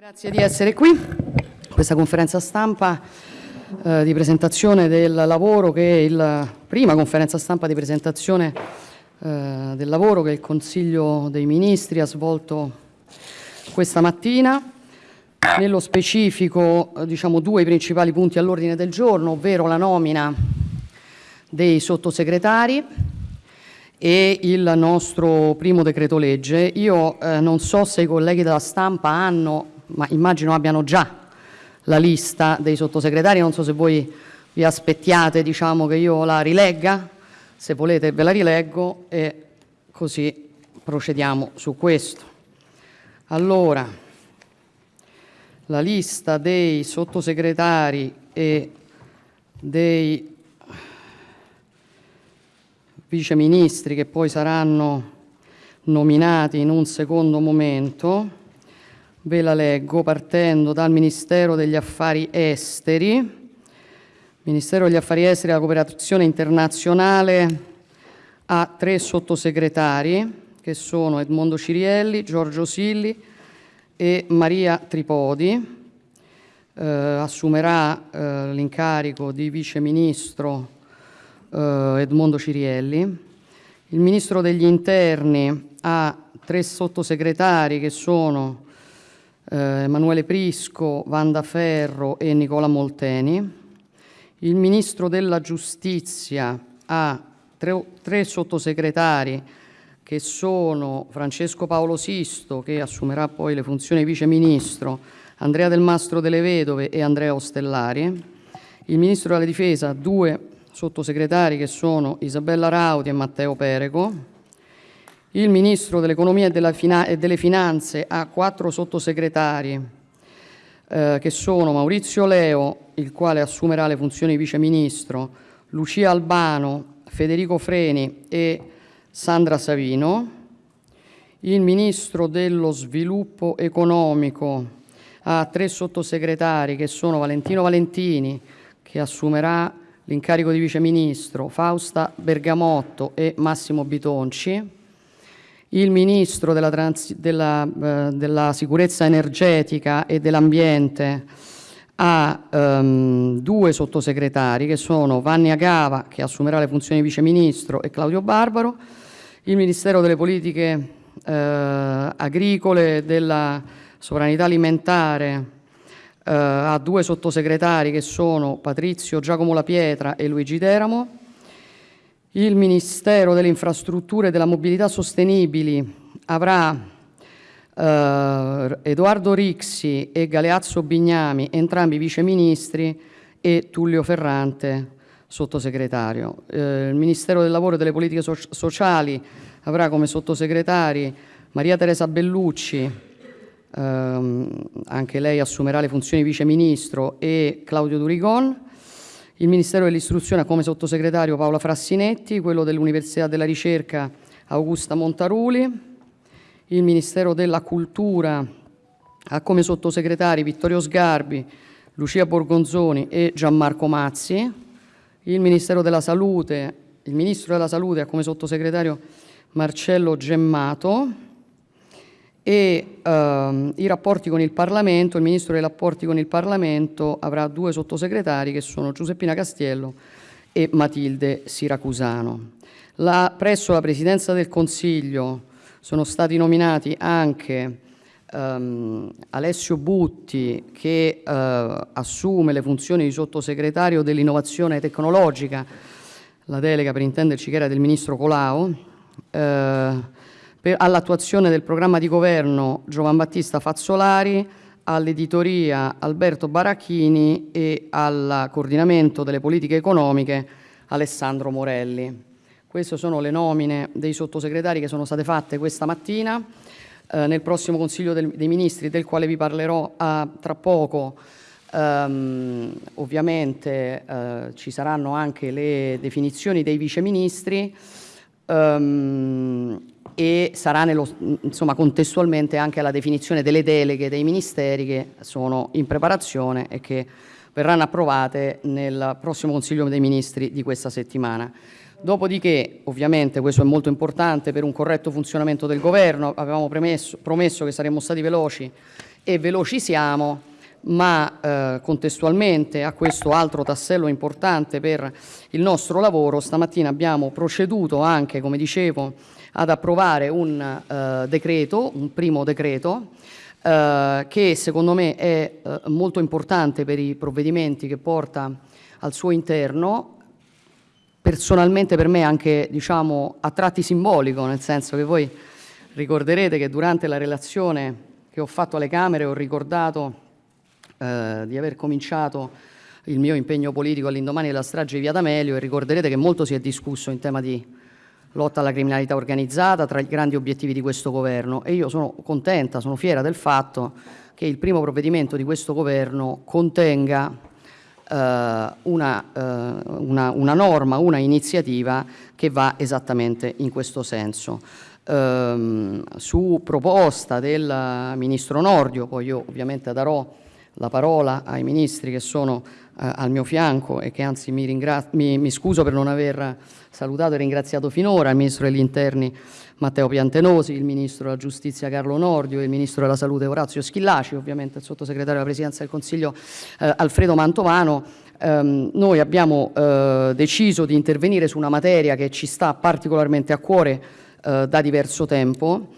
Grazie di essere qui. Questa conferenza stampa eh, di presentazione del lavoro che è la prima conferenza stampa di presentazione eh, del lavoro che il Consiglio dei Ministri ha svolto questa mattina. Nello specifico, eh, diciamo, due principali punti all'ordine del giorno, ovvero la nomina dei sottosegretari e il nostro primo decreto legge. Io eh, non so se i colleghi della stampa hanno ma immagino abbiano già la lista dei sottosegretari, non so se voi vi aspettiate diciamo, che io la rilegga, se volete ve la rileggo e così procediamo su questo. Allora, la lista dei sottosegretari e dei viceministri che poi saranno nominati in un secondo momento Ve la leggo partendo dal Ministero degli Affari Esteri. Ministero degli Affari Esteri e della Cooperazione Internazionale ha tre sottosegretari che sono Edmondo Cirielli, Giorgio Silli e Maria Tripodi. Eh, assumerà eh, l'incarico di vice ministro eh, Edmondo Cirielli. Il ministro degli interni ha tre sottosegretari che sono eh, Emanuele Prisco, Vanda Ferro e Nicola Molteni. Il Ministro della Giustizia ha tre, tre sottosegretari che sono Francesco Paolo Sisto, che assumerà poi le funzioni Vice Ministro, Andrea Del Mastro delle Vedove e Andrea Ostellari. Il Ministro della Difesa ha due sottosegretari che sono Isabella Rauti e Matteo Perego. Il Ministro dell'Economia e, delle Finanze ha quattro sottosegretari eh, che sono Maurizio Leo, il quale assumerà le funzioni di Vice Ministro, Lucia Albano, Federico Freni e Sandra Savino. Il Ministro dello Sviluppo Economico ha tre sottosegretari che sono Valentino Valentini, che assumerà l'incarico di Vice Ministro, Fausta Bergamotto e Massimo Bitonci il Ministro della, della, eh, della Sicurezza Energetica e dell'Ambiente ha um, due sottosegretari che sono Vanni Agava, che assumerà le funzioni di Vice Ministro, e Claudio Barbaro. Il Ministero delle Politiche eh, Agricole e della Sovranità Alimentare eh, ha due sottosegretari che sono Patrizio Giacomo La Pietra e Luigi Teramo. Il Ministero delle Infrastrutture e della Mobilità Sostenibili avrà eh, Edoardo Rixi e Galeazzo Bignami, entrambi viceministri, e Tullio Ferrante, sottosegretario. Eh, il Ministero del Lavoro e delle Politiche so Sociali avrà come sottosegretari Maria Teresa Bellucci, ehm, anche lei assumerà le funzioni viceministro, e Claudio Durigon. Il Ministero dell'Istruzione ha come sottosegretario Paola Frassinetti, quello dell'Università della Ricerca Augusta Montaruli, il Ministero della Cultura ha come sottosegretari Vittorio Sgarbi, Lucia Borgonzoni e Gianmarco Mazzi, il Ministero della Salute, il Ministro della Salute ha come sottosegretario Marcello Gemmato, e ehm, i rapporti con il Parlamento, il Ministro dei rapporti con il Parlamento avrà due sottosegretari che sono Giuseppina Castiello e Matilde Siracusano. La, presso la Presidenza del Consiglio sono stati nominati anche ehm, Alessio Butti che eh, assume le funzioni di sottosegretario dell'innovazione tecnologica, la delega per intenderci che era del Ministro Colau, eh, all'attuazione del programma di governo Giovan Battista Fazzolari, all'editoria Alberto Baracchini e al coordinamento delle politiche economiche Alessandro Morelli. Queste sono le nomine dei sottosegretari che sono state fatte questa mattina. Eh, nel prossimo Consiglio del, dei Ministri, del quale vi parlerò eh, tra poco, ehm, ovviamente eh, ci saranno anche le definizioni dei viceministri. Ehm, e sarà nello, insomma, contestualmente anche la definizione delle deleghe dei ministeri che sono in preparazione e che verranno approvate nel prossimo Consiglio dei Ministri di questa settimana. Dopodiché, ovviamente, questo è molto importante per un corretto funzionamento del Governo, avevamo premesso, promesso che saremmo stati veloci e veloci siamo, ma eh, contestualmente a questo altro tassello importante per il nostro lavoro, stamattina abbiamo proceduto anche, come dicevo, ad approvare un eh, decreto, un primo decreto, eh, che secondo me è eh, molto importante per i provvedimenti che porta al suo interno, personalmente per me anche diciamo, a tratti simbolico, nel senso che voi ricorderete che durante la relazione che ho fatto alle Camere ho ricordato eh, di aver cominciato il mio impegno politico all'indomani della strage di Via D'Amelio e ricorderete che molto si è discusso in tema di lotta alla criminalità organizzata tra i grandi obiettivi di questo governo e io sono contenta, sono fiera del fatto che il primo provvedimento di questo governo contenga eh, una, eh, una, una, norma, una iniziativa che va esattamente in questo senso. Eh, su proposta del Ministro Nordio, poi io ovviamente darò la parola ai ministri che sono eh, al mio fianco e che anzi mi, mi, mi, scuso per non aver salutato e ringraziato finora il Ministro degli Interni Matteo Piantenosi, il Ministro della Giustizia Carlo Nordio, il Ministro della Salute Orazio Schillaci, ovviamente il Sottosegretario della Presidenza del Consiglio eh, Alfredo Mantovano. Um, noi abbiamo uh, deciso di intervenire su una materia che ci sta particolarmente a cuore uh, da diverso tempo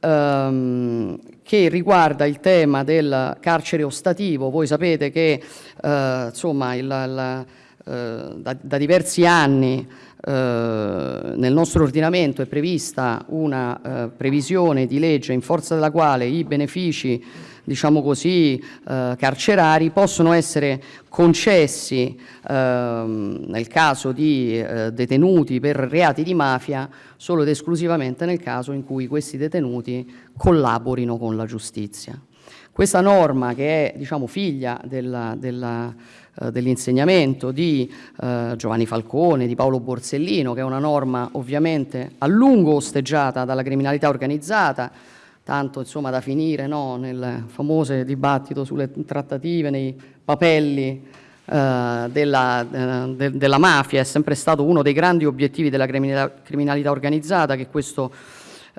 ehm, che riguarda il tema del carcere ostativo. Voi sapete che eh, insomma, il, il, eh, da, da, diversi anni eh, nel nostro ordinamento è prevista una eh, previsione di legge in forza della quale i benefici diciamo così, eh, carcerari possono essere concessi eh, nel caso di eh, detenuti per reati di mafia solo ed esclusivamente nel caso in cui questi detenuti collaborino con la giustizia. Questa norma che è diciamo, figlia della, della eh, dell'insegnamento di eh, Giovanni Falcone, di Paolo Borsellino, che è una norma ovviamente a lungo osteggiata dalla criminalità organizzata, tanto insomma da finire no, nel famoso dibattito sulle trattative, nei papelli eh, della, eh, de, della, mafia, è sempre stato uno dei grandi obiettivi della criminalità, criminalità organizzata che, questo,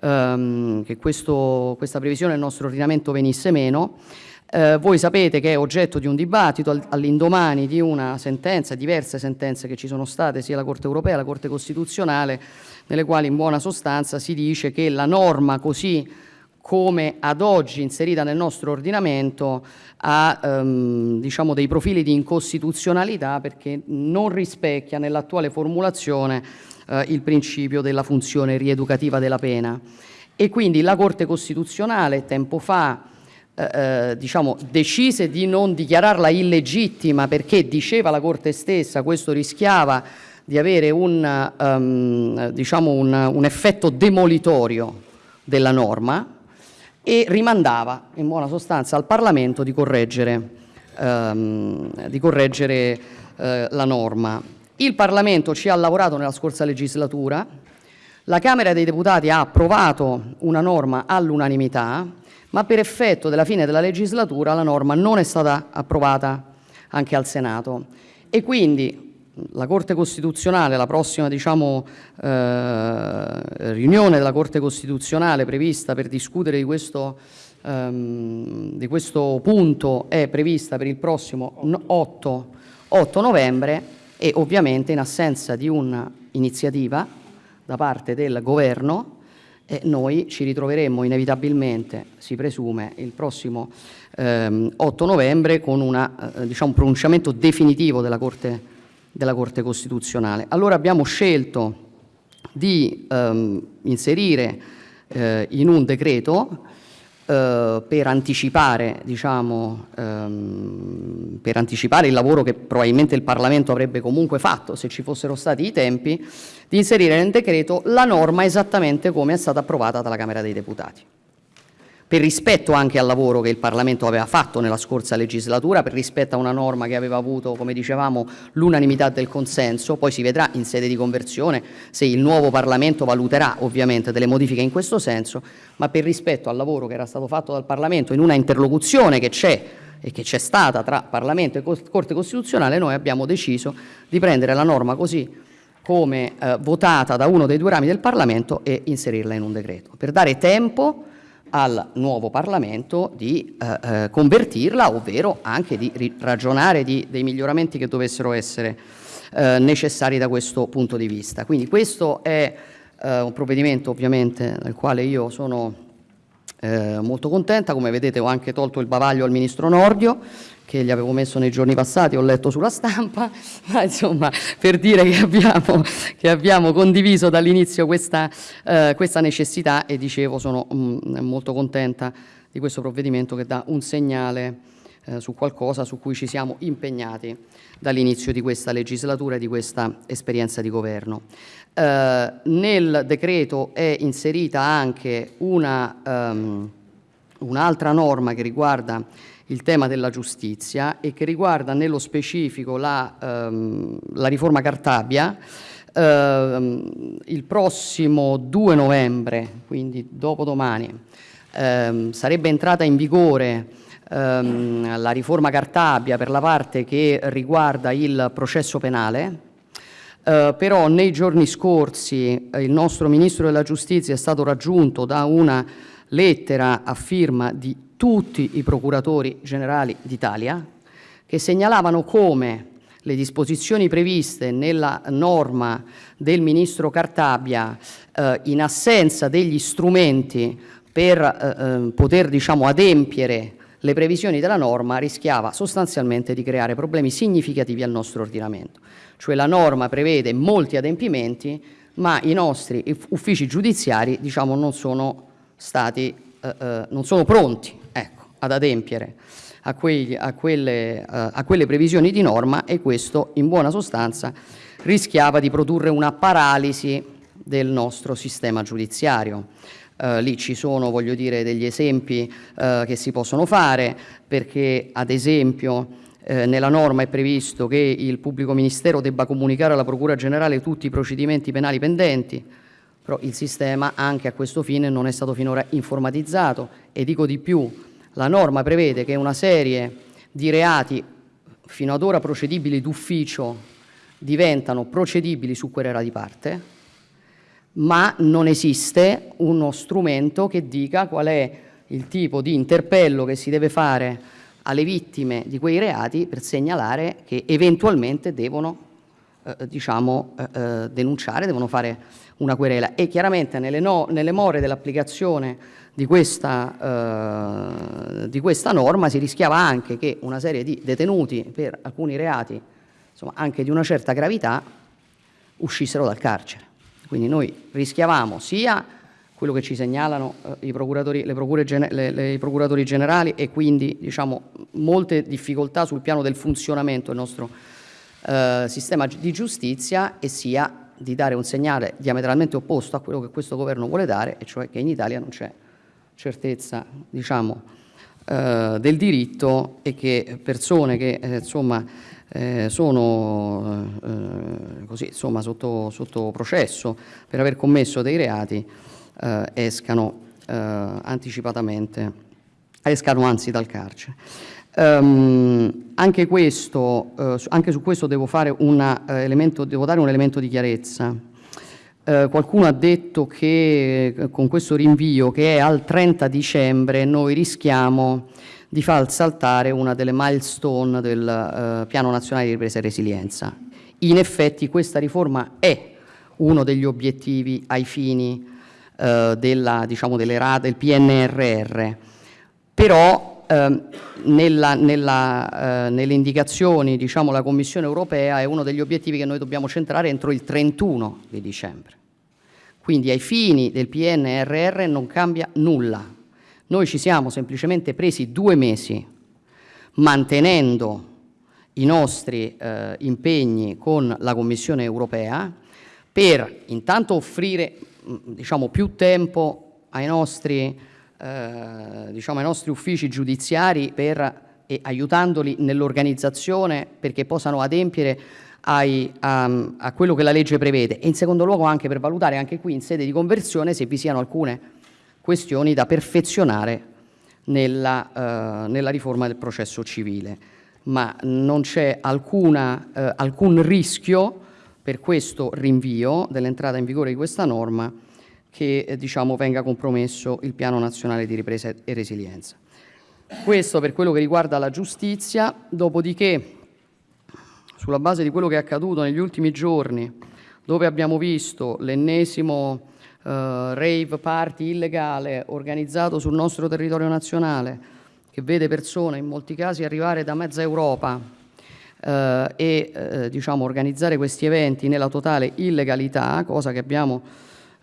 ehm, che questo, questa previsione del nostro ordinamento venisse meno. Eh, voi sapete che è oggetto di un dibattito all'indomani di una sentenza, diverse sentenze che ci sono state sia la Corte europea che la Corte Costituzionale, nelle quali in buona sostanza si dice che la norma così come ad oggi inserita nel nostro ordinamento ha ehm, diciamo dei profili di incostituzionalità perché non rispecchia nell'attuale formulazione eh, il principio della funzione rieducativa della pena. E quindi la Corte Costituzionale tempo fa eh, eh diciamo, decise di non dichiararla illegittima perché diceva la Corte stessa questo rischiava di avere un, um, diciamo un, un effetto demolitorio della norma e rimandava in buona sostanza al Parlamento di correggere, ehm, di correggere eh, la norma. Il Parlamento ci ha lavorato nella scorsa legislatura, la Camera dei Deputati ha approvato una norma all'unanimità, ma per effetto della fine della legislatura la norma non è stata approvata anche al Senato. E quindi la Corte Costituzionale, la prossima diciamo, eh, riunione della Corte Costituzionale prevista per discutere di questo, ehm, di questo, punto è prevista per il prossimo 8, 8 novembre e ovviamente in assenza di un'iniziativa da parte del Governo eh, noi ci ritroveremmo inevitabilmente, si presume, il prossimo ehm, 8 novembre con una, eh, diciamo, un pronunciamento definitivo della Corte della Corte Costituzionale. Allora abbiamo scelto di ehm, inserire eh, in un decreto eh, per, anticipare, diciamo, ehm, per anticipare il lavoro che probabilmente il Parlamento avrebbe comunque fatto se ci fossero stati i tempi, di inserire nel decreto la norma esattamente come è stata approvata dalla Camera dei Deputati per rispetto anche al lavoro che il Parlamento aveva fatto nella scorsa legislatura, per rispetto a una norma che aveva avuto, come dicevamo, l'unanimità del consenso, poi si vedrà in sede di conversione se il nuovo Parlamento valuterà ovviamente delle modifiche in questo senso, ma per rispetto al lavoro che era stato fatto dal Parlamento in una interlocuzione che c'è e che c'è stata tra Parlamento e Corte Costituzionale, noi abbiamo deciso di prendere la norma così come eh, votata da uno dei due rami del Parlamento e inserirla in un decreto, per dare tempo al nuovo Parlamento di eh, eh, convertirla, ovvero anche di ragionare di, dei miglioramenti che dovessero essere eh, necessari da questo punto di vista. Quindi questo è eh, un provvedimento ovviamente del quale io sono eh, molto contenta, come vedete ho anche tolto il bavaglio al Ministro Nordio che gli avevo messo nei giorni passati, ho letto sulla stampa, ma insomma per dire che abbiamo, che abbiamo condiviso dall'inizio questa, eh, questa, necessità e dicevo sono mh, mm, molto contenta di questo provvedimento che dà un segnale eh, su qualcosa su cui ci siamo impegnati dall'inizio di questa legislatura e di questa esperienza di governo. Eh, nel decreto è inserita anche un'altra um, un norma che riguarda il tema della giustizia e che riguarda nello specifico la, um, la riforma Cartabia. Uh, il prossimo 2 novembre, quindi dopodomani, uh, sarebbe entrata in vigore ehm, la riforma Cartabia per la parte che riguarda il processo penale, eh, però nei giorni scorsi eh, il nostro Ministro della Giustizia è stato raggiunto da una lettera a firma di tutti i procuratori generali d'Italia che segnalavano come le disposizioni previste nella norma del Ministro Cartabia eh, in assenza degli strumenti per eh, eh poter diciamo, adempiere le previsioni della norma rischiava sostanzialmente di creare problemi significativi al nostro ordinamento. Cioè la norma prevede molti adempimenti, ma i nostri uffici giudiziari diciamo, non, sono stati, eh, eh, non sono pronti ecco, ad adempiere a, quegli, a, quelle, eh, a quelle previsioni di norma e questo in buona sostanza rischiava di produrre una paralisi del nostro sistema giudiziario. Uh, lì ci sono, voglio dire, degli esempi uh, che si possono fare, perché ad esempio eh, nella norma è previsto che il pubblico ministero debba comunicare alla Procura Generale tutti i procedimenti penali pendenti, però il sistema anche a questo fine non è stato finora informatizzato. E dico di più, la norma prevede che una serie di reati fino ad ora procedibili d'ufficio diventano procedibili su querela di parte, ma non esiste uno strumento che dica qual è il tipo di interpello che si deve fare alle vittime di quei reati per segnalare che eventualmente devono eh, diciamo, eh, eh denunciare, devono fare una querela e chiaramente nelle, no, nelle more dell'applicazione di, eh, di, questa norma si rischiava anche che una serie di detenuti per alcuni reati insomma, anche di una certa gravità uscissero dal carcere. Quindi noi rischiavamo sia quello che ci segnalano eh, i, procuratori, le procure le, le, i procuratori generali e quindi diciamo, molte difficoltà sul piano del funzionamento del nostro eh, sistema di giustizia e sia di dare un segnale diametralmente opposto a quello che questo governo vuole dare, e cioè che in Italia non c'è certezza diciamo, eh, del diritto e che persone che eh, insomma, eh, sono eh, così, insomma, sotto, sotto, processo per aver commesso dei reati eh, escano eh, anticipatamente, escano anzi dal carcere. Um, anche, questo, anche, su questo devo, una, elemento, devo, dare un elemento di chiarezza. Uh, qualcuno ha detto che con questo rinvio che è al 30 dicembre noi rischiamo di far saltare una delle milestone del uh, Piano Nazionale di Ripresa e Resilienza. In effetti questa riforma è uno degli obiettivi ai fini uh, della, diciamo, delle del PNRR, però nella, nella, nelle indicazioni diciamo, la Commissione europea è uno degli obiettivi che noi dobbiamo centrare entro il 31 di dicembre. Quindi ai fini del PNRR non cambia nulla, noi ci siamo semplicemente presi due mesi mantenendo i nostri eh, impegni con la Commissione europea per intanto offrire mm, diciamo, più tempo ai nostri, eh, diciamo, ai nostri uffici giudiziari per, e aiutandoli nell'organizzazione perché possano adempiere ai, a, a, quello che la legge prevede e in secondo luogo anche per valutare anche qui in sede di conversione se vi siano alcune questioni da perfezionare nella, eh, nella riforma del processo civile, ma non c'è eh, alcun rischio per questo rinvio dell'entrata in vigore di questa norma che eh, diciamo, venga compromesso il piano nazionale di ripresa e resilienza. Questo per quello che riguarda la giustizia, dopodiché sulla base di quello che è accaduto negli ultimi giorni, dove abbiamo visto l'ennesimo rave party illegale organizzato sul nostro territorio nazionale, che vede persone in molti casi arrivare da mezza Europa eh, e eh, diciamo, organizzare questi eventi nella totale illegalità, cosa che abbiamo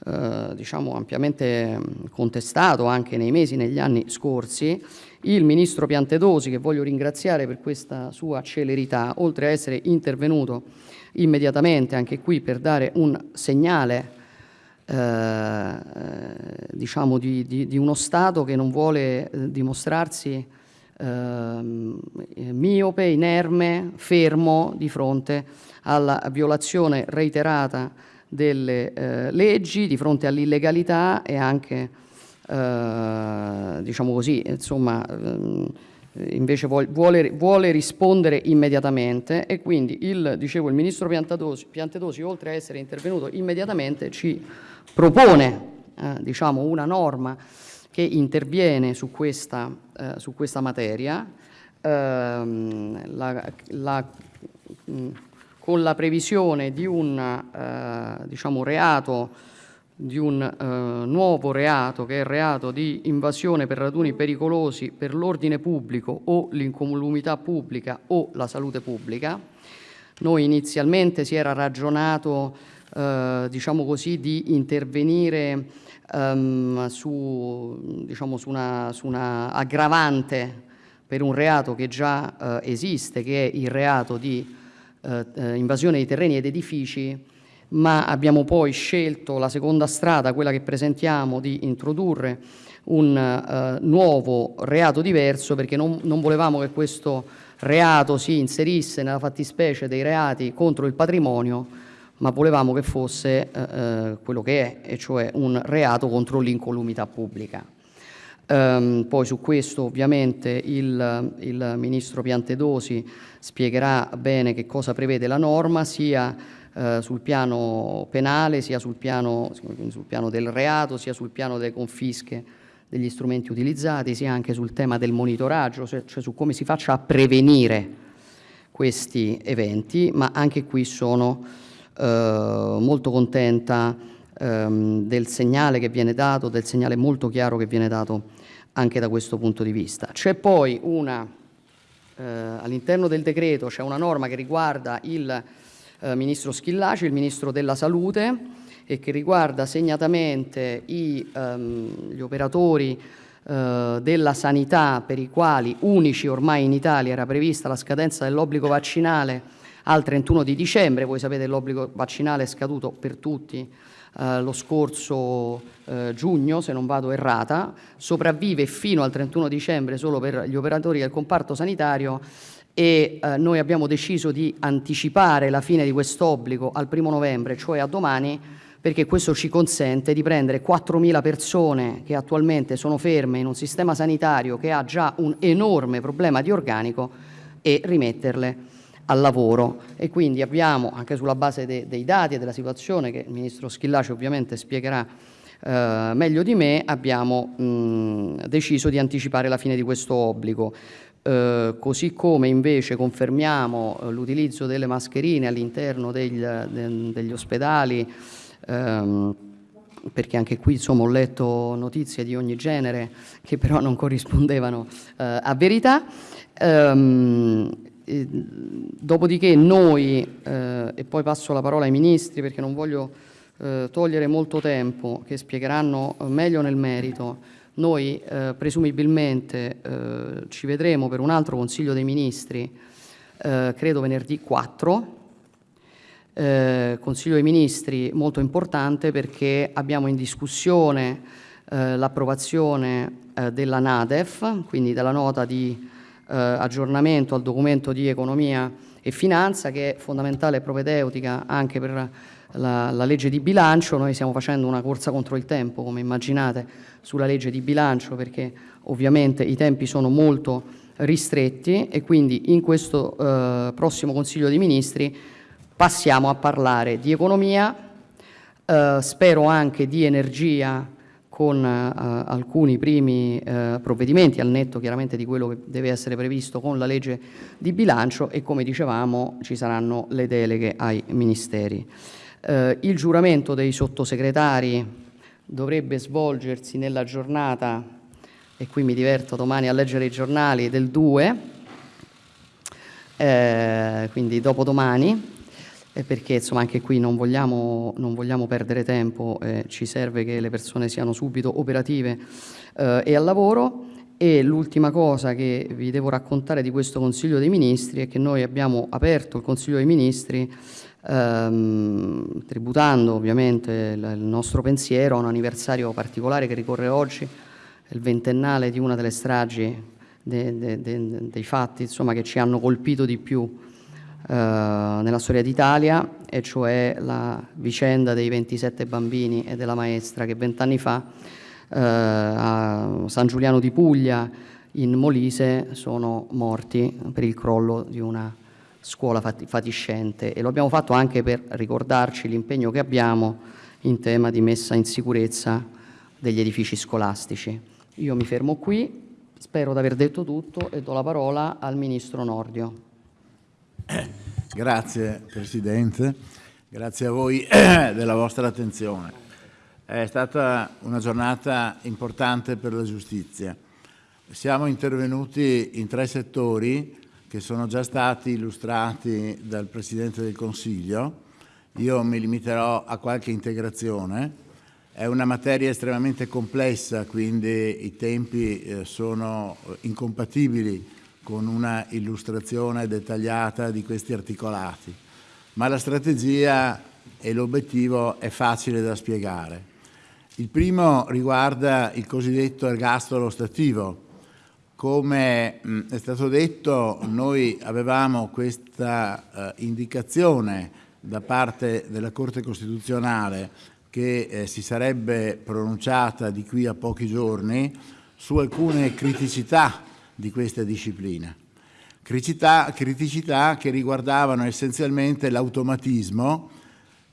eh, diciamo, ampiamente contestato anche nei mesi, negli anni scorsi, il Ministro Piantedosi, che voglio ringraziare per questa sua celerità, oltre a essere intervenuto immediatamente anche qui per dare un segnale eh, diciamo di, di, di, uno Stato che non vuole eh, dimostrarsi eh, miope, inerme, fermo di fronte alla violazione reiterata delle eh, leggi, di fronte all'illegalità e anche, eh, diciamo così, insomma, ehm, invece vuole, vuole, rispondere immediatamente e quindi il, dicevo, il Ministro Piantedosi, oltre a essere intervenuto immediatamente, ci propone eh, diciamo, una norma che interviene su questa, eh, su questa materia ehm, la, la, mh, con la previsione di un eh, diciamo, reato di un eh, nuovo reato che è il reato di invasione per raduni pericolosi per l'ordine pubblico o l'incolumità pubblica o la salute pubblica. Noi inizialmente si era ragionato eh, diciamo così, di intervenire um, su, diciamo, su, una, su, una, aggravante per un reato che già eh, esiste, che è il reato di eh, eh, invasione di terreni ed edifici ma abbiamo poi scelto la seconda strada, quella che presentiamo, di introdurre un eh, nuovo reato diverso perché non, non, volevamo che questo reato si inserisse nella fattispecie dei reati contro il patrimonio, ma volevamo che fosse eh, eh quello che è, e cioè un reato contro l'incolumità pubblica. Um, poi su questo ovviamente il, il Ministro Piantedosi spiegherà bene che cosa prevede la norma, sia eh, sul piano penale, sia sul piano, sul piano del reato, sia sul piano delle confische degli strumenti utilizzati, sia anche sul tema del monitoraggio, cioè, su come si faccia a prevenire questi eventi, ma anche qui sono molto contenta ehm, del segnale che viene dato, del segnale molto chiaro che viene dato anche da questo punto di vista. C'è poi una, eh, all'interno del decreto c'è una norma che riguarda il eh, Ministro Schillaci, il Ministro della Salute e che riguarda segnatamente i, ehm, gli operatori eh, della sanità per i quali unici ormai in Italia era prevista la scadenza dell'obbligo vaccinale al 31 di dicembre, voi sapete l'obbligo vaccinale è scaduto per tutti eh, lo scorso eh, giugno, se non vado errata, sopravvive fino al 31 dicembre solo per gli operatori del comparto sanitario e eh, noi abbiamo deciso di anticipare la fine di quest'obbligo al primo novembre, cioè a domani, perché questo ci consente di prendere 4.000 persone che attualmente sono ferme in un sistema sanitario che ha già un enorme problema di organico e rimetterle al lavoro e quindi abbiamo, anche sulla base de dei dati e della situazione che il Ministro Schillaci ovviamente spiegherà eh, meglio di me, abbiamo mh, deciso di anticipare la fine di questo obbligo. Eh, così come invece confermiamo eh, l'utilizzo delle mascherine all'interno de degli ospedali, ehm, perché anche qui insomma, ho letto notizie di ogni genere che però non corrispondevano eh, a verità. Ehm, dopodiché noi, eh, e poi passo la parola ai ministri perché non voglio eh, togliere molto tempo, che spiegheranno meglio nel merito, noi eh, presumibilmente eh, ci vedremo per un altro Consiglio dei Ministri, eh, credo venerdì 4, eh, Consiglio dei Ministri molto importante perché abbiamo in discussione eh, l'approvazione eh, della NADEF, quindi della nota di aggiornamento al documento di economia e finanza che è fondamentale e propedeutica anche per la, la, legge di bilancio, noi stiamo facendo una corsa contro il tempo, come immaginate, sulla legge di bilancio, perché ovviamente i tempi sono molto ristretti e quindi in questo eh, prossimo Consiglio dei Ministri passiamo a parlare di economia, eh, spero anche di energia con eh, alcuni primi eh, provvedimenti, al netto chiaramente di quello che deve essere previsto con la legge di bilancio e come dicevamo ci saranno le deleghe ai ministeri. Eh, il giuramento dei sottosegretari dovrebbe svolgersi nella giornata, e qui mi diverto domani a leggere i giornali, del 2, eh, quindi dopodomani, perché insomma anche qui non vogliamo, non vogliamo perdere tempo, eh, ci serve che le persone siano subito operative eh, e al lavoro. E l'ultima cosa che vi devo raccontare di questo Consiglio dei Ministri è che noi abbiamo aperto il Consiglio dei Ministri ehm, tributando ovviamente il nostro pensiero a un anniversario particolare che ricorre oggi, il ventennale di una delle stragi de, de, de, dei fatti insomma, che ci hanno colpito di più nella storia d'Italia, e cioè la vicenda dei 27 bambini e della maestra che vent'anni fa eh, a San Giuliano di Puglia, in Molise, sono morti per il crollo di una scuola fatiscente e lo abbiamo fatto anche per ricordarci l'impegno che abbiamo in tema di messa in sicurezza degli edifici scolastici. Io mi fermo qui, spero di aver detto tutto e do la parola al Ministro Nordio. Grazie Presidente, grazie a voi della vostra attenzione. È stata una giornata importante per la giustizia. Siamo intervenuti in tre settori che sono già stati illustrati dal Presidente del Consiglio. Io mi limiterò a qualche integrazione. È una materia estremamente complessa, quindi i tempi eh, sono incompatibili con una illustrazione dettagliata di questi articolati, ma la strategia e l'obiettivo è facile da spiegare. Il primo riguarda il cosiddetto ergastolo stativo. Come è stato detto, noi avevamo questa eh, indicazione da parte della Corte Costituzionale che eh, si sarebbe pronunciata di qui a pochi giorni su alcune criticità di questa disciplina. Criticità, criticità che riguardavano essenzialmente l'automatismo,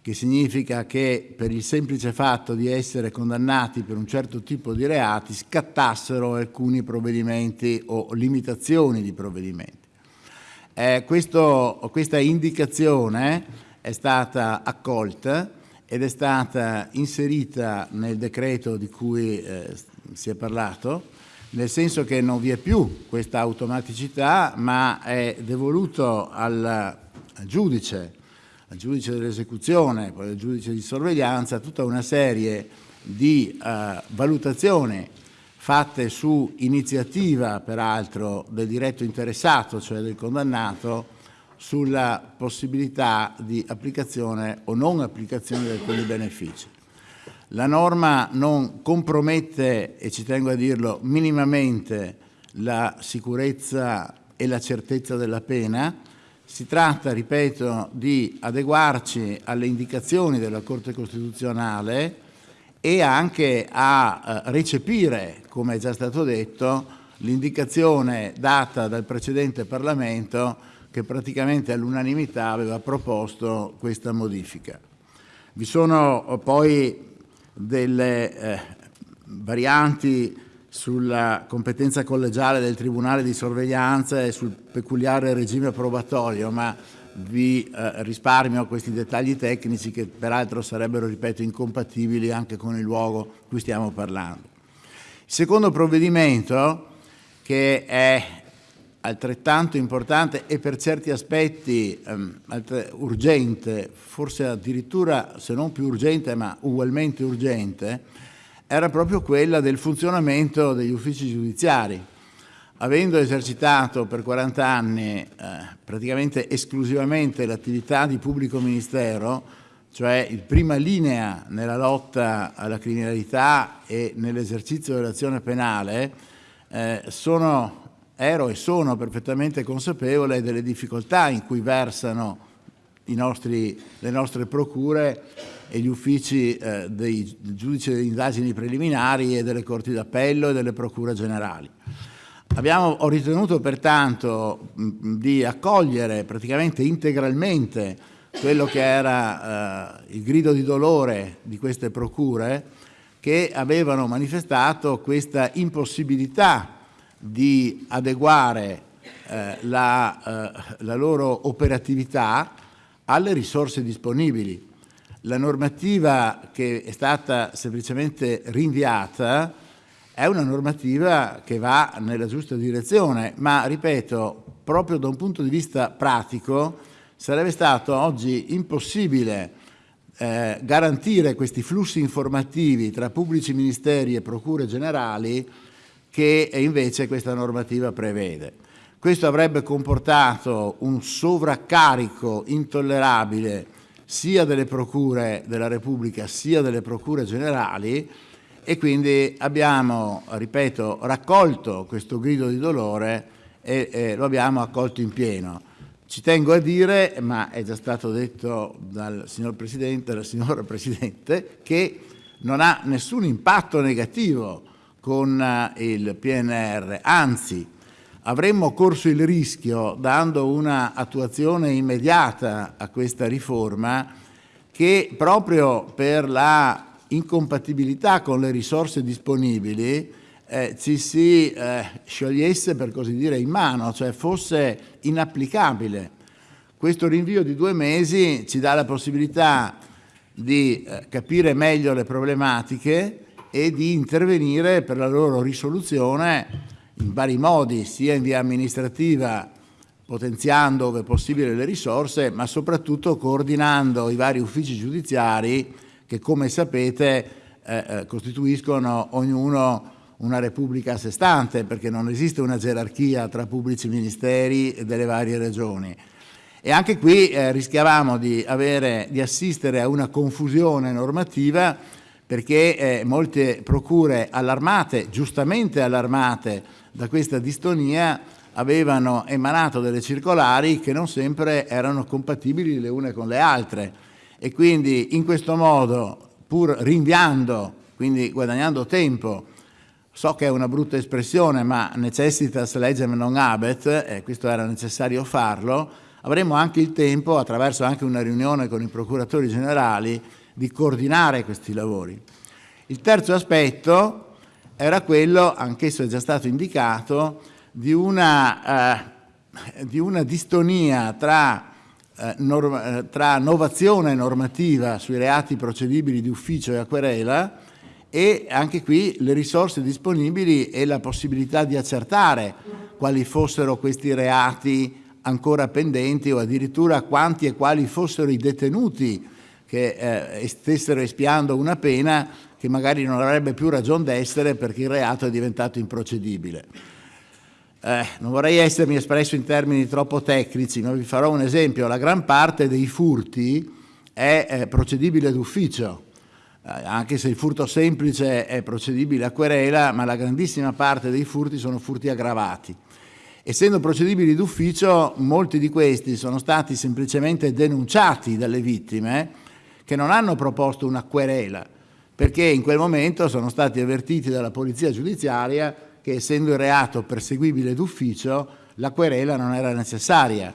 che significa che per il semplice fatto di essere condannati per un certo tipo di reati scattassero alcuni provvedimenti o limitazioni di provvedimenti. Eh, questo, questa indicazione è stata accolta ed è stata inserita nel decreto di cui eh, si è parlato nel senso che non vi è più questa automaticità, ma è devoluto al, al giudice, al giudice dell'esecuzione, poi al giudice di sorveglianza, tutta una serie di uh, valutazioni fatte su iniziativa, peraltro, del diretto interessato, cioè del condannato, sulla possibilità di applicazione o non applicazione di alcuni benefici. La norma non compromette, e ci tengo a dirlo, minimamente la sicurezza e la certezza della pena. Si tratta, ripeto, di adeguarci alle indicazioni della Corte Costituzionale e anche a eh, recepire, come è già stato detto, l'indicazione data dal precedente Parlamento che praticamente all'unanimità aveva proposto questa modifica. Vi sono poi delle eh, varianti sulla competenza collegiale del Tribunale di sorveglianza e sul peculiare regime probatorio, ma vi eh, risparmio questi dettagli tecnici che peraltro sarebbero, ripeto, incompatibili anche con il luogo di cui stiamo parlando. Il secondo provvedimento, che è altrettanto importante e per certi aspetti ehm, urgente, forse addirittura se non più urgente ma ugualmente urgente, era proprio quella del funzionamento degli uffici giudiziari. Avendo esercitato per 40 anni eh, praticamente esclusivamente l'attività di pubblico ministero, cioè in prima linea nella lotta alla criminalità e nell'esercizio dell'azione penale, eh, sono ero e sono perfettamente consapevole delle difficoltà in cui versano nostri, le nostre procure e gli uffici eh, dei giudici delle indagini preliminari e delle corti d'appello e delle procure generali. Abbiamo, ho ritenuto pertanto mh, di accogliere praticamente integralmente quello che era eh, il grido di dolore di queste procure che avevano manifestato questa impossibilità di adeguare eh, la, eh, la loro operatività alle risorse disponibili. La normativa che è stata semplicemente rinviata è una normativa che va nella giusta direzione, ma ripeto, proprio da un punto di vista pratico sarebbe stato oggi impossibile eh, garantire questi flussi informativi tra pubblici ministeri e procure generali che invece questa normativa prevede. Questo avrebbe comportato un sovraccarico intollerabile sia delle procure della Repubblica sia delle procure generali e quindi abbiamo, ripeto, raccolto questo grido di dolore e, e lo abbiamo accolto in pieno. Ci tengo a dire, ma è già stato detto dal signor Presidente, dalla signora Presidente, che non ha nessun impatto negativo con eh, il PNR, anzi avremmo corso il rischio, dando una attuazione immediata a questa riforma, che proprio per la incompatibilità con le risorse disponibili eh, ci si eh, sciogliesse per così dire in mano, cioè fosse inapplicabile. Questo rinvio di due mesi ci dà la possibilità di eh, capire meglio le problematiche e di intervenire per la loro risoluzione in vari modi, sia in via amministrativa, potenziando ove possibile le risorse, ma soprattutto coordinando i vari uffici giudiziari che, come sapete, eh, eh, costituiscono ognuno una repubblica a sé stante, perché non esiste una gerarchia tra pubblici ministeri delle varie regioni. E anche qui eh, rischiavamo di, avere, di assistere a una confusione normativa perché eh, molte procure allarmate, giustamente allarmate da questa distonia, avevano emanato delle circolari che non sempre erano compatibili le une con le altre. E quindi in questo modo, pur rinviando, quindi guadagnando tempo, so che è una brutta espressione ma necessitas legem non habet, e questo era necessario farlo, avremo anche il tempo, attraverso anche una riunione con i procuratori generali, di coordinare questi lavori. Il terzo aspetto era quello, anch'esso è già stato indicato, di una, eh, di una distonia tra, eh, norm eh, tra novazione normativa sui reati procedibili di ufficio e a e anche qui le risorse disponibili e la possibilità di accertare quali fossero questi reati ancora pendenti o addirittura quanti e quali fossero i detenuti che eh, stessero espiando una pena che magari non avrebbe più ragione d'essere perché il reato è diventato improcedibile. Eh, non vorrei essermi espresso in termini troppo tecnici, ma vi farò un esempio. La gran parte dei furti è eh, procedibile d'ufficio, eh, anche se il furto semplice è procedibile a querela, ma la grandissima parte dei furti sono furti aggravati. Essendo procedibili d'ufficio, molti di questi sono stati semplicemente denunciati dalle vittime che non hanno proposto una querela, perché in quel momento sono stati avvertiti dalla polizia giudiziaria che essendo il reato perseguibile d'ufficio, la querela non era necessaria.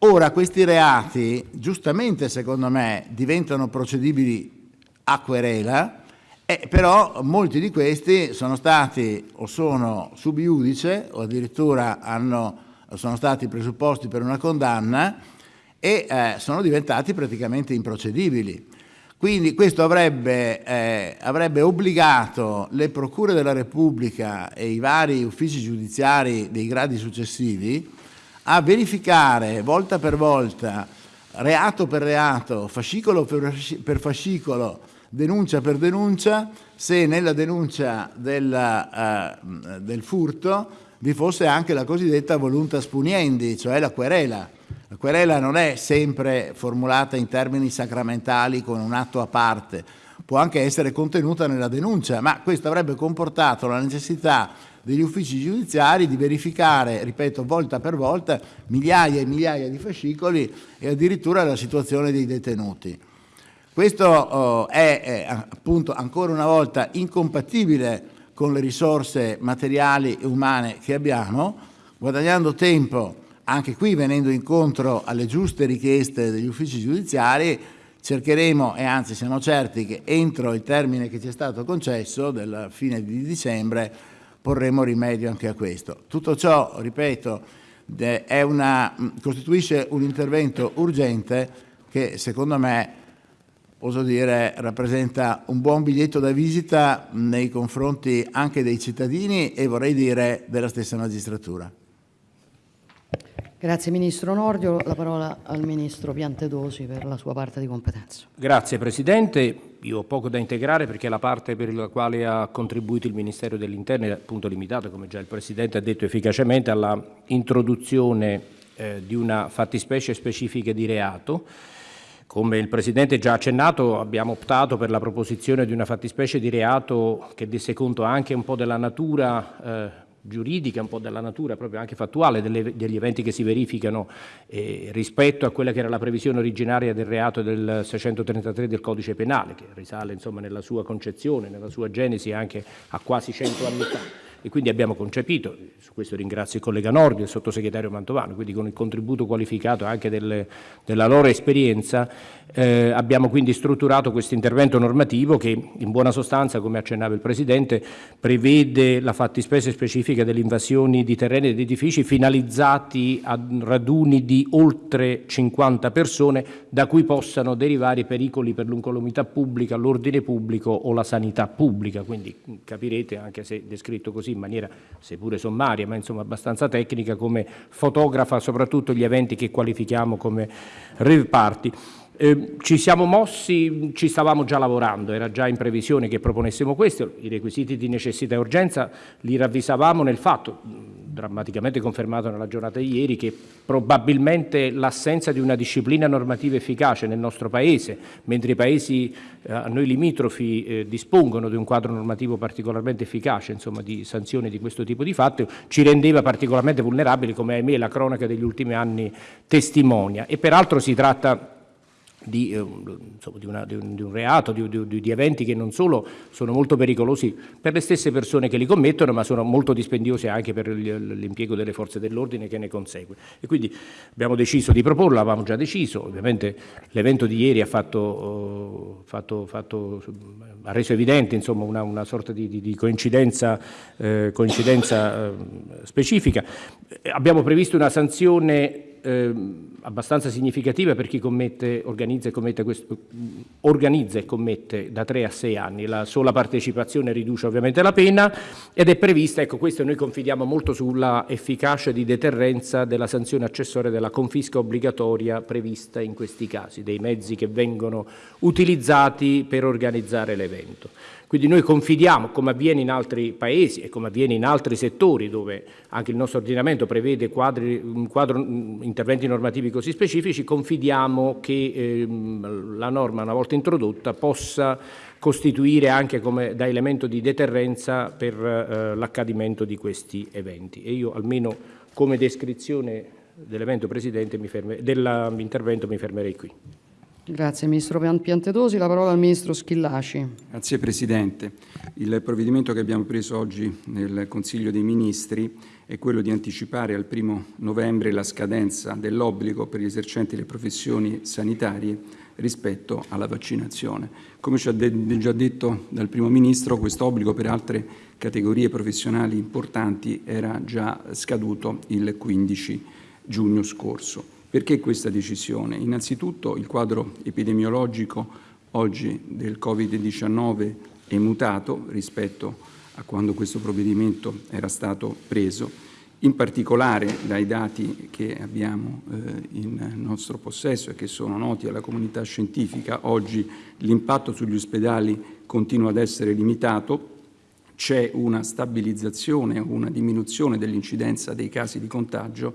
Ora questi reati, giustamente secondo me, diventano procedibili a querela, eh, però molti di questi sono stati o sono sub iudice o addirittura hanno, sono stati presupposti per una condanna e eh, sono diventati praticamente improcedibili. Quindi questo avrebbe, eh, avrebbe, obbligato le procure della Repubblica e i vari uffici giudiziari dei gradi successivi a verificare volta per volta, reato per reato, fascicolo per fascicolo, denuncia per denuncia, se nella denuncia del, uh, del furto vi fosse anche la cosiddetta voluntas puniendi, cioè la querela. La querela non è sempre formulata in termini sacramentali con un atto a parte, può anche essere contenuta nella denuncia, ma questo avrebbe comportato la necessità degli uffici giudiziari di verificare, ripeto, volta per volta, migliaia e migliaia di fascicoli e addirittura la situazione dei detenuti. Questo oh, è, è appunto ancora una volta incompatibile con le risorse materiali e umane che abbiamo, guadagnando tempo anche qui venendo incontro alle giuste richieste degli uffici giudiziari, cercheremo e anzi siamo certi che entro il termine che ci è stato concesso, della fine di dicembre, porremo rimedio anche a questo. Tutto ciò, ripeto, una, costituisce un intervento urgente che secondo me, oso dire, rappresenta un buon biglietto da visita nei confronti anche dei cittadini e vorrei dire della stessa magistratura. Grazie Ministro Nordio. La parola al Ministro Piantedosi per la sua parte di competenza. Grazie Presidente. Io ho poco da integrare perché la parte per la quale ha contribuito il Ministero dell'Interno è appunto limitata, come già il Presidente ha detto efficacemente, alla introduzione eh, di una fattispecie specifica di reato. Come il Presidente già accennato, abbiamo optato per la proposizione di una fattispecie di reato che desse conto anche un po' della natura eh, giuridica, un po' della natura proprio anche fattuale delle, degli eventi che si verificano eh, rispetto a quella che era la previsione originaria del reato del 633 del codice penale, che risale insomma nella sua concezione, nella sua genesi anche a quasi cento anni fa. E quindi abbiamo concepito, su questo ringrazio il collega Nordi e il sottosegretario Mantovano, quindi con il contributo qualificato anche delle, della loro esperienza, eh, abbiamo quindi strutturato questo intervento normativo che in buona sostanza, come accennava il Presidente, prevede la fattispecie specifica delle invasioni di terreni ed edifici finalizzati a raduni di oltre 50 persone da cui possano derivare pericoli per l'incolumità pubblica, l'ordine pubblico o la sanità pubblica, quindi capirete anche se descritto così in maniera seppure sommaria, ma insomma abbastanza tecnica, come fotografa soprattutto gli eventi che qualifichiamo come rave party. Eh, ci siamo mossi, ci stavamo già lavorando, era già in previsione che proponessimo questo, i requisiti di necessità e urgenza li ravvisavamo nel fatto, drammaticamente confermato nella giornata di ieri, che probabilmente l'assenza di una disciplina normativa efficace nel nostro Paese, mentre i Paesi eh, a noi limitrofi eh, dispongono di un quadro normativo particolarmente efficace, insomma di sanzioni di questo tipo di fatto, ci rendeva particolarmente vulnerabili, come ahimè la cronaca degli ultimi anni testimonia. E peraltro si tratta di, eh, insomma, di, una, di, un, di, un, reato, di, eventi che non solo sono molto pericolosi per le stesse persone che li commettono, ma sono molto dispendiosi anche per l'impiego delle forze dell'ordine che ne consegue. E quindi abbiamo deciso di proporlo, avevamo già deciso, ovviamente l'evento di ieri ha, fatto, fatto, fatto, ha reso evidente insomma, una, una, sorta di, coincidenza, eh, coincidenza eh, specifica. Abbiamo previsto una sanzione eh, abbastanza significativa per chi commette, organizza, e commette questo, organizza e commette da 3 a 6 anni. La sola partecipazione riduce ovviamente la pena ed è prevista, ecco questo noi confidiamo molto sulla efficacia di deterrenza della sanzione accessoria della confisca obbligatoria prevista in questi casi, dei mezzi che vengono utilizzati per organizzare l'evento. Quindi noi confidiamo, come avviene in altri paesi e come avviene in altri settori dove anche il nostro ordinamento prevede quadri, quadro, interventi normativi così specifici, confidiamo che ehm, la norma una volta introdotta possa costituire anche come, da elemento di deterrenza per eh, l'accadimento di questi eventi. E io almeno come descrizione dell'evento Presidente dell'intervento mi fermerei qui. Grazie Ministro Piantedosi. La parola al Ministro Schillaci. Grazie Presidente. Il provvedimento che abbiamo preso oggi nel Consiglio dei Ministri è quello di anticipare al primo novembre la scadenza dell'obbligo per gli esercenti le professioni sanitarie rispetto alla vaccinazione. Come ci ha già detto dal Primo Ministro, questo obbligo per altre categorie professionali importanti era già scaduto il 15 giugno scorso. Perché questa decisione? Innanzitutto il quadro epidemiologico oggi del Covid-19 è mutato rispetto a quando questo provvedimento era stato preso, in particolare dai dati che abbiamo eh, in nostro possesso e che sono noti alla comunità scientifica, oggi l'impatto sugli ospedali continua ad essere limitato, c'è una stabilizzazione, una diminuzione dell'incidenza dei casi di contagio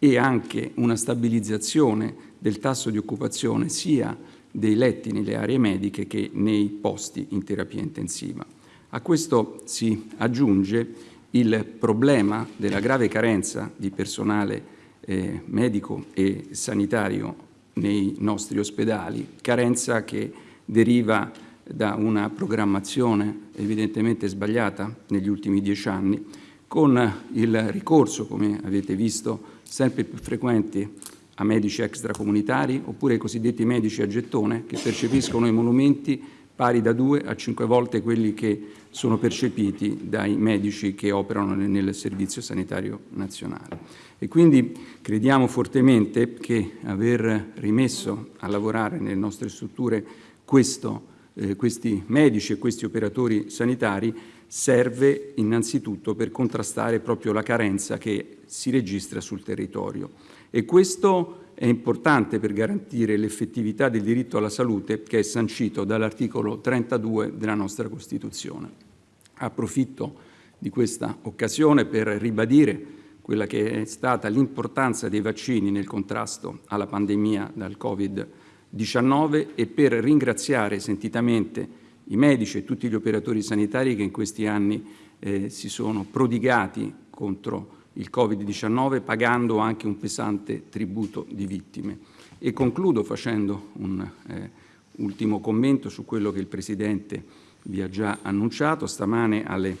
e anche una stabilizzazione del tasso di occupazione sia dei letti nelle aree mediche che nei posti in terapia intensiva. A questo si aggiunge il problema della grave carenza di personale eh, medico e sanitario nei nostri ospedali, carenza che deriva da una programmazione evidentemente sbagliata negli ultimi dieci anni, con il ricorso, come avete visto, sempre più frequente a medici extracomunitari oppure ai cosiddetti medici a gettone che percepiscono emolumenti pari da due a cinque volte quelli che sono percepiti dai medici che operano nel Servizio Sanitario Nazionale. E quindi crediamo fortemente che aver rimesso a lavorare nelle nostre strutture questo, eh, questi medici e questi operatori sanitari serve innanzitutto per contrastare proprio la carenza che si registra sul territorio. E questo è importante per garantire l'effettività del diritto alla salute che è sancito dall'articolo 32 della nostra Costituzione. Approfitto di questa occasione per ribadire quella che è stata l'importanza dei vaccini nel contrasto alla pandemia dal Covid-19 e per ringraziare sentitamente i medici e tutti gli operatori sanitari che in questi anni eh, si sono prodigati contro il Covid-19 pagando anche un pesante tributo di vittime. E concludo facendo un eh, ultimo commento su quello che il Presidente vi ha già annunciato. Stamane alle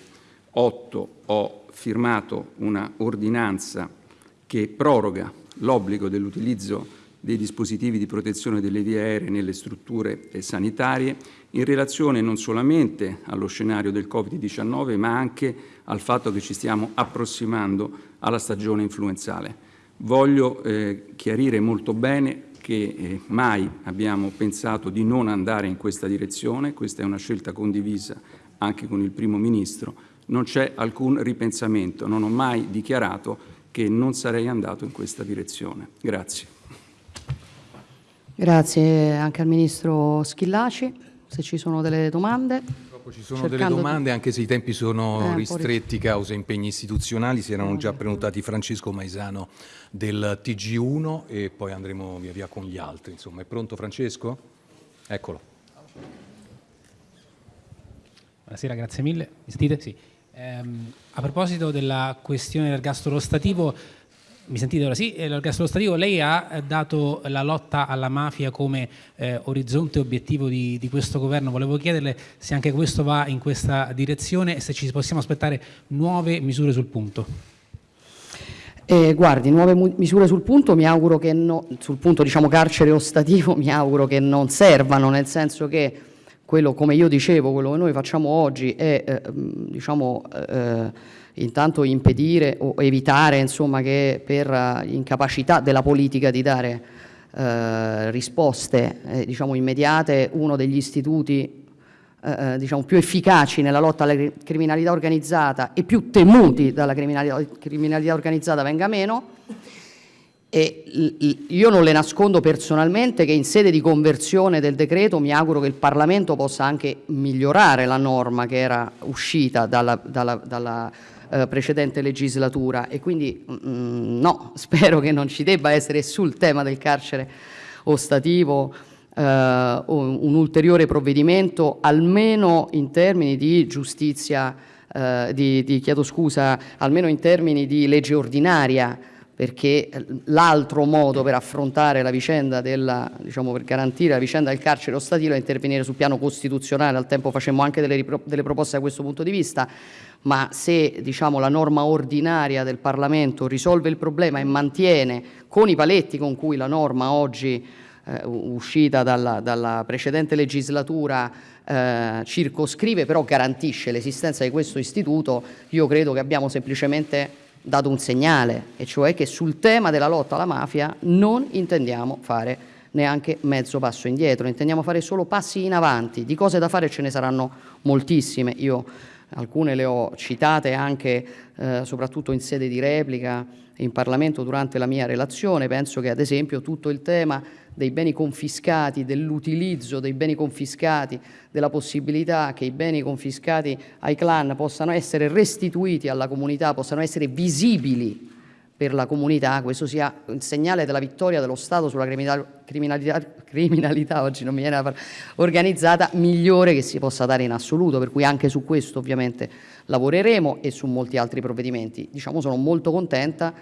8 ho firmato una ordinanza che proroga l'obbligo dell'utilizzo dei dispositivi di protezione delle vie aeree nelle strutture sanitarie in relazione non solamente allo scenario del Covid-19 ma anche al fatto che ci stiamo approssimando alla stagione influenzale. Voglio eh, chiarire molto bene che eh, mai abbiamo pensato di non andare in questa direzione, questa è una scelta condivisa anche con il Primo Ministro, non c'è alcun ripensamento, non ho mai dichiarato che non sarei andato in questa direzione. Grazie. Grazie anche al Ministro Schillaci, se ci sono delle domande. Purtroppo ci sono delle domande, anche se i tempi sono eh, ristretti causa impegni istituzionali, si erano già prenotati Francesco Maisano del TG1 e poi andremo via via con gli altri. Insomma, è pronto Francesco? Eccolo. Buonasera, grazie mille. Mi sentite? Sì. Ehm, a proposito della questione dell'ergastolo stativo, mi sentite ora? Sì, l'ergastolo stativo, lei ha dato la lotta alla mafia come eh, orizzonte obiettivo di, di, questo governo. Volevo chiederle se anche questo va in questa direzione e se ci possiamo aspettare nuove misure sul punto. Eh, guardi, nuove misure sul punto, mi auguro che no, sul punto diciamo carcere ostativo, mi auguro che non servano, nel senso che quello, come io dicevo, quello che noi facciamo oggi è eh, diciamo, eh, intanto impedire o evitare insomma, che per uh, incapacità della politica di dare uh, risposte eh, diciamo, immediate uno degli istituti uh, diciamo, più efficaci nella lotta alla criminalità organizzata e più temuti dalla criminalità, criminalità organizzata venga meno. E io non le nascondo personalmente che in sede di conversione del decreto mi auguro che il Parlamento possa anche migliorare la norma che era uscita dalla, dalla, dalla eh, precedente legislatura. E quindi mh, mm, no, spero che non ci debba essere sul tema del carcere ostativo eh, un ulteriore provvedimento almeno in termini di giustizia, eh, di, di, chiedo scusa, almeno in termini di legge ordinaria perché l'altro modo per affrontare la vicenda della, diciamo per garantire la vicenda del carcere ostativo è intervenire sul piano costituzionale, al tempo facemmo anche delle, delle proposte da questo punto di vista, ma se diciamo, la norma ordinaria del Parlamento risolve il problema e mantiene con i paletti con cui la norma oggi eh, uscita dalla, dalla, precedente legislatura eh, circoscrive, però garantisce l'esistenza di questo istituto, io credo che abbiamo semplicemente dato un segnale, e cioè che sul tema della lotta alla mafia non intendiamo fare neanche mezzo passo indietro, intendiamo fare solo passi in avanti. Di cose da fare ce ne saranno moltissime. Io alcune le ho citate anche eh, soprattutto in sede di replica in Parlamento durante la mia relazione. Penso che ad esempio tutto il tema dei beni confiscati, dell'utilizzo dei beni confiscati, della possibilità che i beni confiscati ai clan possano essere restituiti alla comunità, possano essere visibili per la comunità, questo sia un segnale della vittoria dello Stato sulla criminalità, criminalità oggi non mi viene la organizzata migliore che si possa dare in assoluto, per cui anche su questo ovviamente lavoreremo e su molti altri provvedimenti. Diciamo sono molto contenta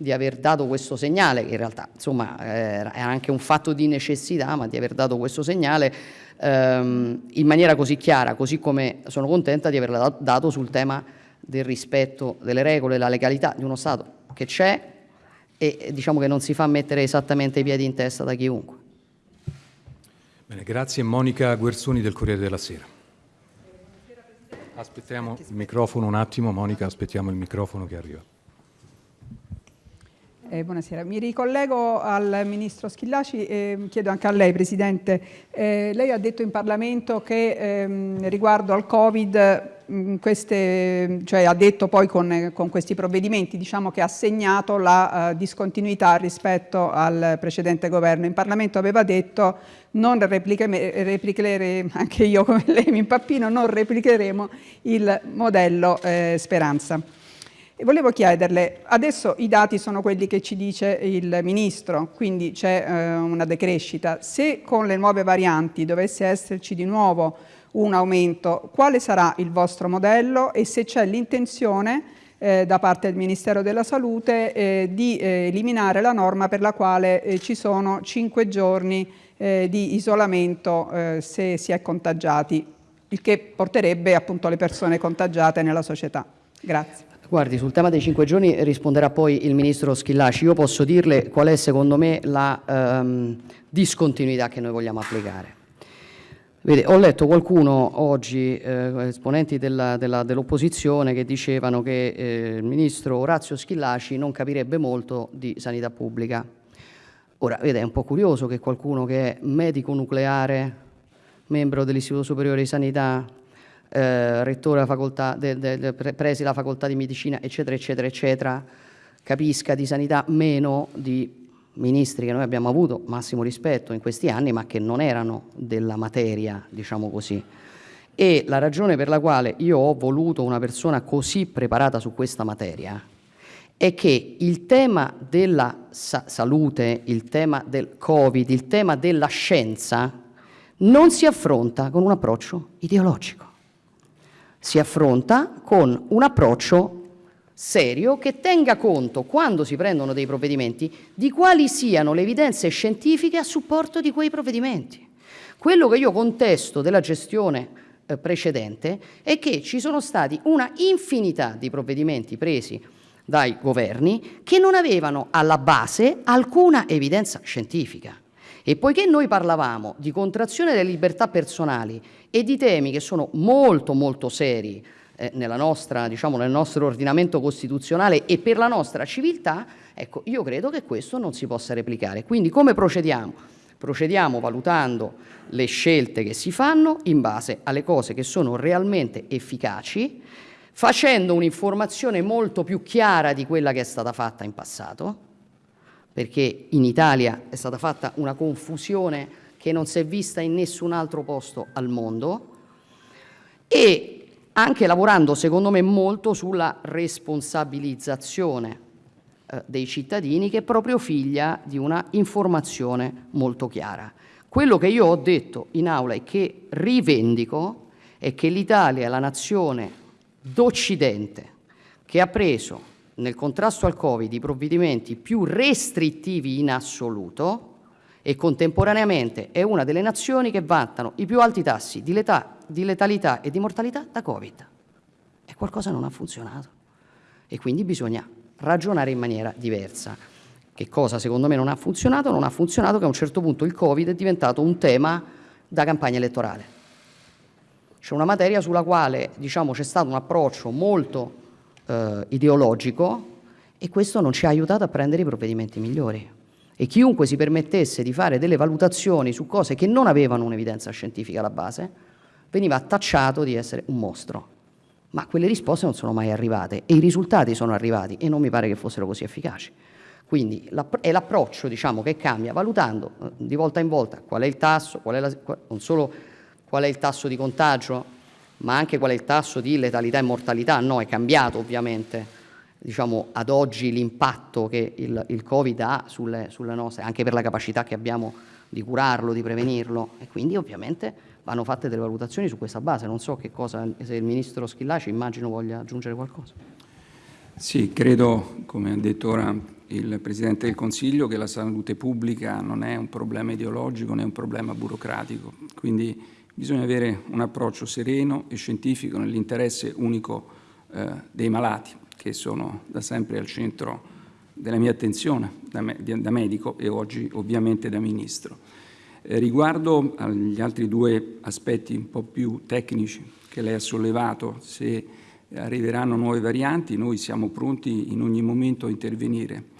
di aver dato questo segnale, che in realtà insomma è anche un fatto di necessità, ma di aver dato questo segnale ehm, in maniera così chiara, così come sono contenta di averla dato sul tema del rispetto delle regole la legalità di uno Stato che c'è e diciamo che non si fa mettere esattamente i piedi in testa da chiunque. Bene, grazie. Monica Guerzoni del Corriere della Sera. Aspettiamo il microfono un attimo, Monica, aspettiamo il microfono che arriva. Eh, buonasera, mi ricollego al Ministro Schillaci e chiedo anche a lei Presidente, eh, lei ha detto in Parlamento che ehm, riguardo al Covid, mh, queste, cioè ha detto poi con, con, questi provvedimenti diciamo che ha segnato la uh, discontinuità rispetto al precedente governo. In Parlamento aveva detto non replicheremo, anche io come lei mi impappino, non replicheremo il modello eh, Speranza. E volevo chiederle, adesso i dati sono quelli che ci dice il Ministro, quindi c'è eh, una decrescita. Se con le nuove varianti dovesse esserci di nuovo un aumento, quale sarà il vostro modello e se c'è l'intenzione eh, da parte del Ministero della Salute eh, di eh, eliminare la norma per la quale eh, ci sono cinque giorni eh, di isolamento se si è contagiati, il che porterebbe appunto le persone contagiate nella società. Grazie. Guardi, sul tema dei cinque giorni risponderà poi il Ministro Schillaci. Io posso dirle qual è secondo me la ehm, discontinuità che noi vogliamo applicare. Vede, ho letto qualcuno oggi, eh, esponenti dell'opposizione, dell che dicevano che eh, il Ministro Orazio Schillaci non capirebbe molto di sanità pubblica. Ora, vede, è un po' curioso che qualcuno che è medico nucleare, membro dell'Istituto Superiore di Sanità, rettore facoltà de, de, de, presi la facoltà di medicina, eccetera, eccetera, eccetera, capisca di sanità meno di ministri che noi abbiamo avuto massimo rispetto in questi anni, ma che non erano della materia, diciamo così. E la ragione per la quale io ho voluto una persona così preparata su questa materia è che il tema della sa salute, il tema del Covid, il tema della scienza non si affronta con un approccio ideologico si affronta con un approccio serio che tenga conto, quando si prendono dei provvedimenti, di quali siano le evidenze scientifiche a supporto di quei provvedimenti. Quello che io contesto della gestione eh, precedente è che ci sono stati una infinità di provvedimenti presi dai governi che non avevano alla base alcuna evidenza scientifica. E poiché noi parlavamo di contrazione delle libertà personali e di temi che sono molto molto seri eh, nostra, diciamo, nel nostro ordinamento costituzionale e per la nostra civiltà, ecco, io credo che questo non si possa replicare. Quindi come procediamo? Procediamo valutando le scelte che si fanno in base alle cose che sono realmente efficaci, facendo un'informazione molto più chiara di quella che è stata fatta in passato, perché in Italia è stata fatta una confusione che non si è vista in nessun altro posto al mondo e anche lavorando secondo me molto sulla responsabilizzazione eh, dei cittadini che è proprio figlia di una informazione molto chiara. Quello che io ho detto in aula e che rivendico è che l'Italia è la nazione d'Occidente che ha preso nel contrasto al Covid i provvedimenti più restrittivi in assoluto e contemporaneamente è una delle nazioni che vantano i più alti tassi di, letà, di letalità e di mortalità da Covid. E qualcosa non ha funzionato. E quindi bisogna ragionare in maniera diversa. Che cosa secondo me non ha funzionato? Non ha funzionato che a un certo punto il Covid è diventato un tema da campagna elettorale. C'è una materia sulla quale diciamo, c'è stato un approccio molto eh, ideologico e questo non ci ha aiutato a prendere i provvedimenti migliori. E chiunque si permettesse di fare delle valutazioni su cose che non avevano un'evidenza scientifica alla base, veniva tacciato di essere un mostro. Ma quelle risposte non sono mai arrivate e i risultati sono arrivati e non mi pare che fossero così efficaci. Quindi è l'approccio diciamo, che cambia valutando eh, di volta in volta qual è il tasso, è la, non solo qual è il tasso di contagio, ma anche qual è il tasso di letalità e mortalità. No, è cambiato ovviamente diciamo, ad oggi l'impatto che il, il Covid ha sulle, sulle, nostre, anche per la capacità che abbiamo di curarlo, di prevenirlo e quindi ovviamente vanno fatte delle valutazioni su questa base. Non so che cosa, se il Ministro Schillaci immagino voglia aggiungere qualcosa. Sì, credo, come ha detto ora il Presidente del Consiglio, che la salute pubblica non è un problema ideologico, né un problema burocratico. Quindi Bisogna avere un approccio sereno e scientifico nell'interesse unico eh, dei malati, che sono da sempre al centro della mia attenzione da, me, da medico e oggi ovviamente da Ministro. Eh, riguardo agli altri due aspetti un po' più tecnici che lei ha sollevato, se arriveranno nuove varianti, noi siamo pronti in ogni momento a intervenire.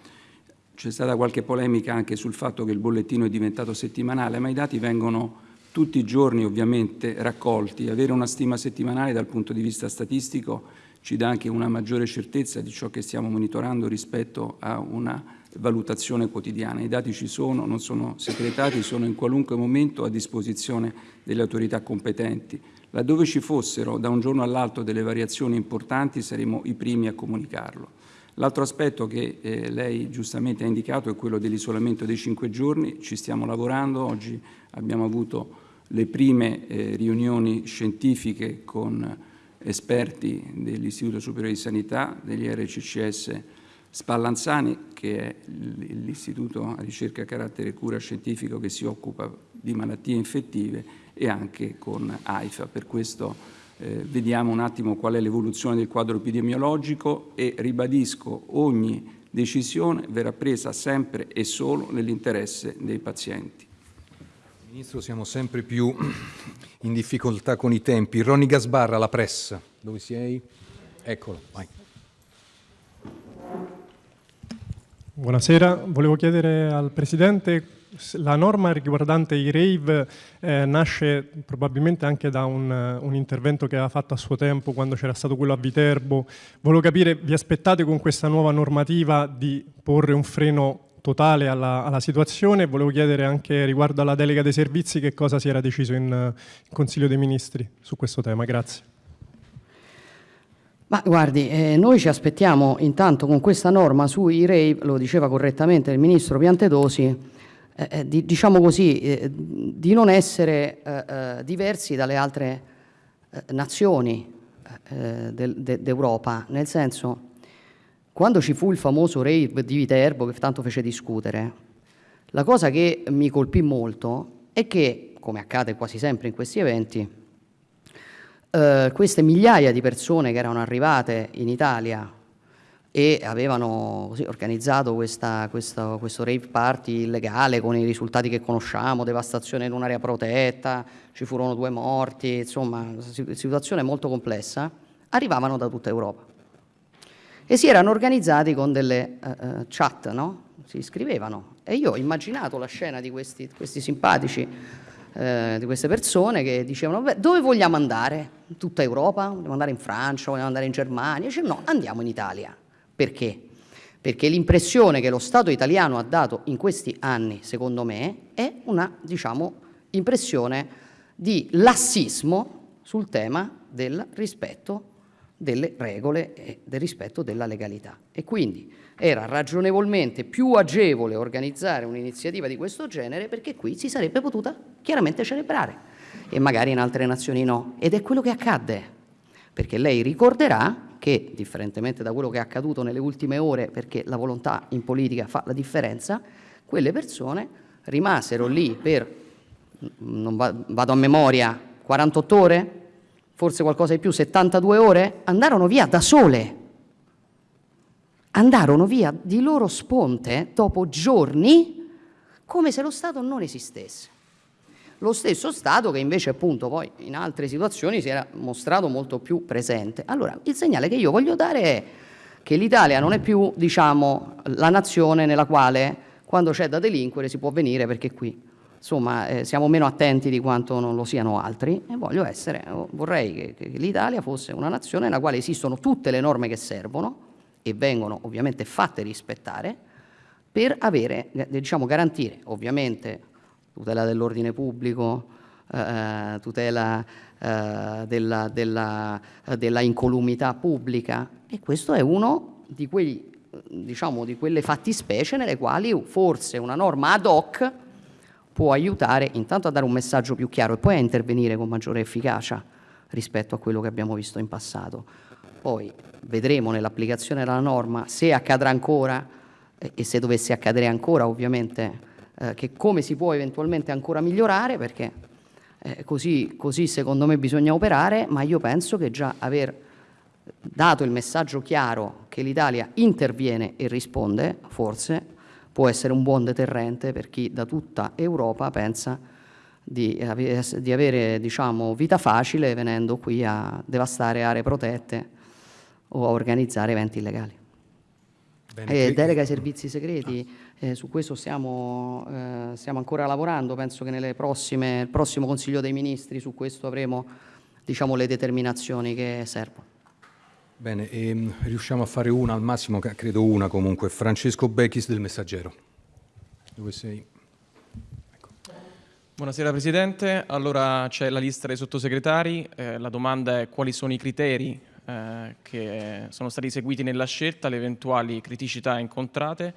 C'è stata qualche polemica anche sul fatto che il bollettino è diventato settimanale, ma i dati vengono tutti i giorni ovviamente raccolti. Avere una stima settimanale dal punto di vista statistico ci dà anche una maggiore certezza di ciò che stiamo monitorando rispetto a una valutazione quotidiana. I dati ci sono, non sono segretati, sono in qualunque momento a disposizione delle autorità competenti. Laddove ci fossero da un giorno all'altro delle variazioni importanti saremo i primi a comunicarlo. L'altro aspetto che eh, lei giustamente ha indicato è quello dell'isolamento dei cinque giorni, ci stiamo lavorando, oggi abbiamo avuto le prime eh, riunioni scientifiche con esperti dell'Istituto Superiore di Sanità, degli RCCS Spallanzani, che è l'Istituto a ricerca carattere cura scientifico che si occupa di malattie infettive, e anche con AIFA. Per questo eh, vediamo un attimo qual è l'evoluzione del quadro epidemiologico e ribadisco ogni decisione verrà presa sempre e solo nell'interesse dei pazienti. Ministro, siamo sempre più in difficoltà con i tempi. Ronny Gasbarra, la pressa. Dove sei? Eccolo, vai. Buonasera, volevo chiedere al Presidente la norma riguardante i rave eh, nasce probabilmente anche da un, un, intervento che aveva fatto a suo tempo quando c'era stato quello a Viterbo. Volevo capire, vi aspettate con questa nuova normativa di porre un freno totale alla, alla situazione? Volevo chiedere anche riguardo alla delega dei servizi che cosa si era deciso in, in Consiglio dei Ministri su questo tema. Grazie. Ma guardi, eh, noi ci aspettiamo intanto con questa norma sui rave, lo diceva correttamente il Ministro Piantedosi, eh, eh, di, diciamo così, eh, di non essere eh, eh diversi dalle altre nazioni d'Europa, nel senso, quando ci fu il famoso rave di Viterbo che tanto fece discutere, la cosa che mi colpì molto è che, come accade quasi sempre in questi eventi, queste migliaia di persone che erano arrivate in Italia e avevano così, organizzato questa, questa, questo rave party illegale con i risultati che conosciamo, devastazione in un'area protetta, ci furono due morti, insomma, situazione molto complessa, arrivavano da tutta Europa. E si erano organizzati con delle uh, chat, no? Si iscrivevano. E io ho immaginato la scena di questi, questi simpatici, uh, di queste persone che dicevano, beh, dove vogliamo andare? Tutta Europa? Vogliamo andare in Francia? Vogliamo andare in Germania? Dice, no, andiamo in Italia. Perché? Perché l'impressione che lo Stato italiano ha dato in questi anni, secondo me, è una, diciamo, impressione di lassismo sul tema del rispetto delle regole e del rispetto della legalità. E quindi era ragionevolmente più agevole organizzare un'iniziativa di questo genere perché qui si sarebbe potuta chiaramente celebrare e magari in altre nazioni no. Ed è quello che accadde, perché lei ricorderà che, differentemente da quello che è accaduto nelle ultime ore, perché la volontà in politica fa la differenza, quelle persone rimasero lì per, non vado a memoria, 48 ore, forse qualcosa di più, 72 ore, andarono via da sole. Andarono via di loro sponte dopo giorni come se lo Stato non esistesse. Lo stesso Stato che invece appunto poi in altre situazioni si era mostrato molto più presente. Allora, il segnale che io voglio dare è che l'Italia non è più, diciamo, la nazione nella quale quando c'è da delinquere si può venire perché qui insomma eh, siamo meno attenti di quanto non lo siano altri e voglio essere, vorrei che, che l'Italia fosse una nazione nella quale esistono tutte le norme che servono e vengono ovviamente fatte rispettare per avere, eh, diciamo, garantire ovviamente tutela dell'ordine pubblico, eh, tutela eh, della, della, della, incolumità pubblica. E questo è uno di, quei, diciamo, di quelle fattispecie nelle quali forse una norma ad hoc può aiutare intanto a dare un messaggio più chiaro e poi a intervenire con maggiore efficacia rispetto a quello che abbiamo visto in passato. Poi vedremo nell'applicazione della norma se accadrà ancora e se dovesse accadere ancora ovviamente eh, che come si può eventualmente ancora migliorare, perché eh, così, così, secondo me bisogna operare, ma io penso che già aver dato il messaggio chiaro che l'Italia interviene e risponde, forse può essere un buon deterrente per chi da tutta Europa pensa di, di avere diciamo, vita facile venendo qui a devastare aree protette o a organizzare eventi illegali. Eh, delega ai servizi segreti, eh, su questo stiamo, eh, stiamo, ancora lavorando, penso che nel prossimo Consiglio dei Ministri su questo avremo diciamo, le determinazioni che servono. Bene, ehm, riusciamo a fare una al massimo, credo una comunque. Francesco Becchis del Messaggero. Dove sei? Ecco. Buonasera Presidente, allora c'è la lista dei sottosegretari, eh, la domanda è quali sono i criteri eh, che sono stati seguiti nella scelta, le eventuali criticità incontrate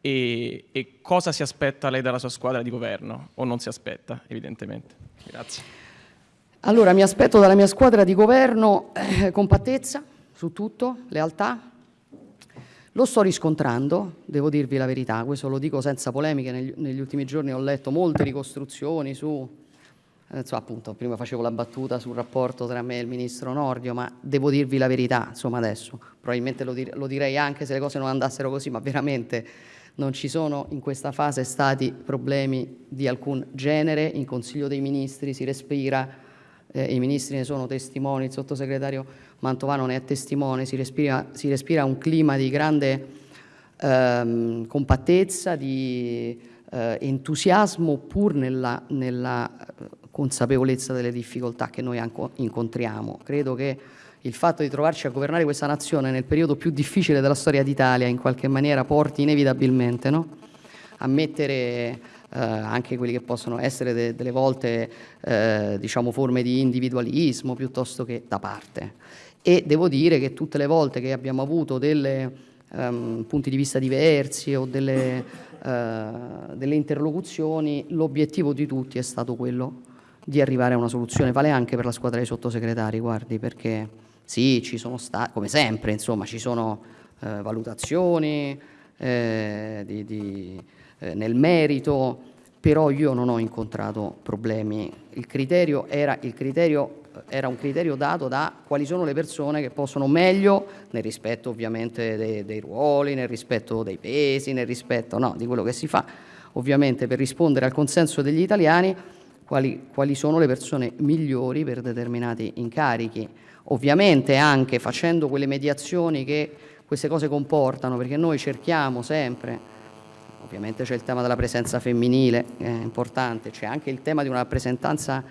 e, e, cosa si aspetta lei dalla sua squadra di governo o non si aspetta evidentemente. Grazie. Allora mi aspetto dalla mia squadra di governo eh, compattezza su tutto, lealtà. Lo sto riscontrando, devo dirvi la verità, questo lo dico senza polemiche, negli, negli ultimi giorni ho letto molte ricostruzioni su insomma, appunto, prima facevo la battuta sul rapporto tra me e il ministro Nordio, ma devo dirvi la verità, insomma adesso, probabilmente lo, dir lo direi anche se le cose non andassero così, ma veramente non ci sono in questa fase stati problemi di alcun genere, in Consiglio dei Ministri si respira, eh, i ministri ne sono testimoni, il sottosegretario Mantovano ne è testimone, si respira, si respira un clima di grande ehm, compattezza, di eh, entusiasmo pur nella, nella consapevolezza delle difficoltà che noi incontriamo. Credo che il fatto di trovarci a governare questa nazione nel periodo più difficile della storia d'Italia in qualche maniera porti inevitabilmente no? a mettere eh, anche quelli che possono essere de delle volte eh, diciamo forme di individualismo piuttosto che da parte. E devo dire che tutte le volte che abbiamo avuto dei um, punti di vista diversi o delle, uh, delle interlocuzioni, l'obiettivo di tutti è stato quello di arrivare a una soluzione. Vale anche per la squadra dei sottosegretari, guardi, perché sì, ci sono stati, come sempre, insomma, ci sono eh, valutazioni eh, di, di, eh, nel merito, però io non ho incontrato problemi. Il criterio era, il criterio era un criterio dato da quali sono le persone che possono meglio, nel rispetto ovviamente dei, dei ruoli, nel rispetto dei pesi, nel rispetto no, di quello che si fa, ovviamente per rispondere al consenso degli italiani, quali, quali sono le persone migliori per determinati incarichi. Ovviamente anche facendo quelle mediazioni che queste cose comportano, perché noi cerchiamo sempre, ovviamente c'è il tema della presenza femminile, è importante, c'è anche il tema di una rappresentanza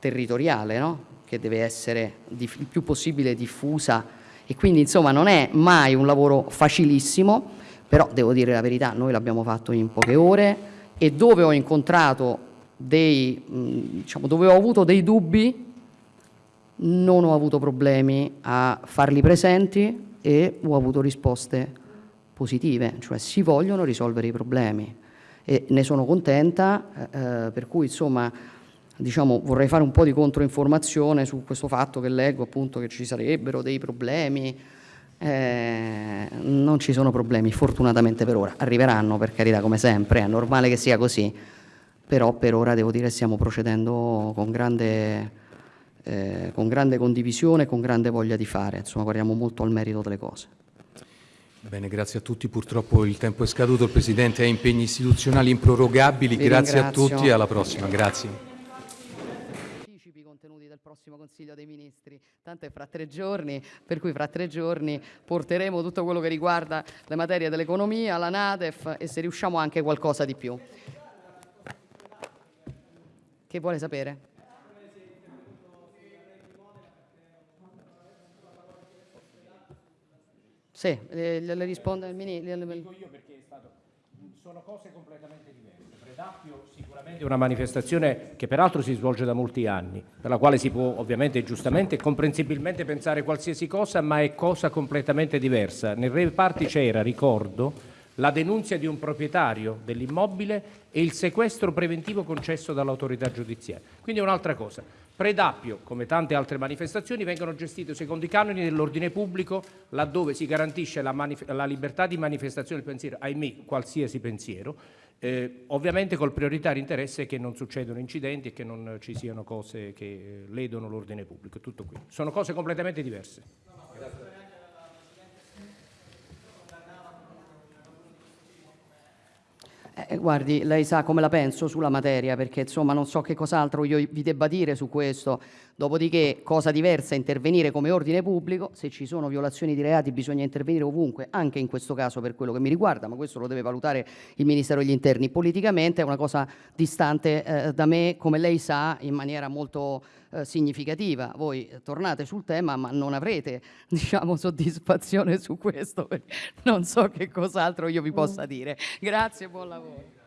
territoriale, no? che deve essere il più possibile diffusa e quindi insomma non è mai un lavoro facilissimo, però devo dire la verità, noi l'abbiamo fatto in poche ore e dove ho incontrato dei, diciamo, dove ho avuto dei dubbi non ho avuto problemi a farli presenti e ho avuto risposte positive, cioè si vogliono risolvere i problemi e ne sono contenta, eh, per cui insomma diciamo, vorrei fare un po' di controinformazione su questo fatto che leggo appunto che ci sarebbero dei problemi, eh, non ci sono problemi fortunatamente per ora, arriveranno per carità come sempre, è normale che sia così, però per ora devo dire stiamo procedendo con grande, eh, con grande condivisione, con grande voglia di fare, insomma guardiamo molto al merito delle cose. Bene, grazie a tutti, purtroppo il tempo è scaduto, il Presidente ha impegni istituzionali improrogabili, Vi grazie ringrazio. a tutti. E alla prossima, grazie prossimo Consiglio dei Ministri, tanto è fra tre giorni, per cui fra tre giorni porteremo tutto quello che riguarda le materie dell'economia, la Nadef e se riusciamo anche qualcosa di più. Che vuole sapere? Sì, le, le risponde il ministro. Sono cose completamente diverse. Predappio sicuramente è una manifestazione che peraltro si svolge da molti anni, per la quale si può ovviamente giustamente e comprensibilmente pensare qualsiasi cosa, ma è cosa completamente diversa. Nel reparti c'era, ricordo, la denunzia di un proprietario dell'immobile e il sequestro preventivo concesso dall'autorità giudiziaria. Quindi è un'altra cosa. Predappio, come tante altre manifestazioni, vengono gestite secondo i canoni dell'ordine pubblico, laddove si garantisce la, la libertà di manifestazione del pensiero, ahimè, qualsiasi pensiero, eh, ovviamente col prioritario interesse che non succedano incidenti e che non ci siano cose che ledono l'ordine pubblico. Tutto qui. Sono cose completamente diverse. Eh, guardi, lei sa come la penso sulla materia, perché insomma non so che cos'altro io vi debba dire su questo. Dopodiché, cosa diversa è intervenire come ordine pubblico. Se ci sono violazioni di reati bisogna intervenire ovunque, anche in questo caso per quello che mi riguarda, ma questo lo deve valutare il Ministero degli Interni. Politicamente è una cosa distante eh, da me, come lei sa, in maniera molto eh, significativa. Voi tornate sul tema, ma non avrete diciamo, soddisfazione su questo, non so che cos'altro io vi possa dire. Grazie e buon lavoro.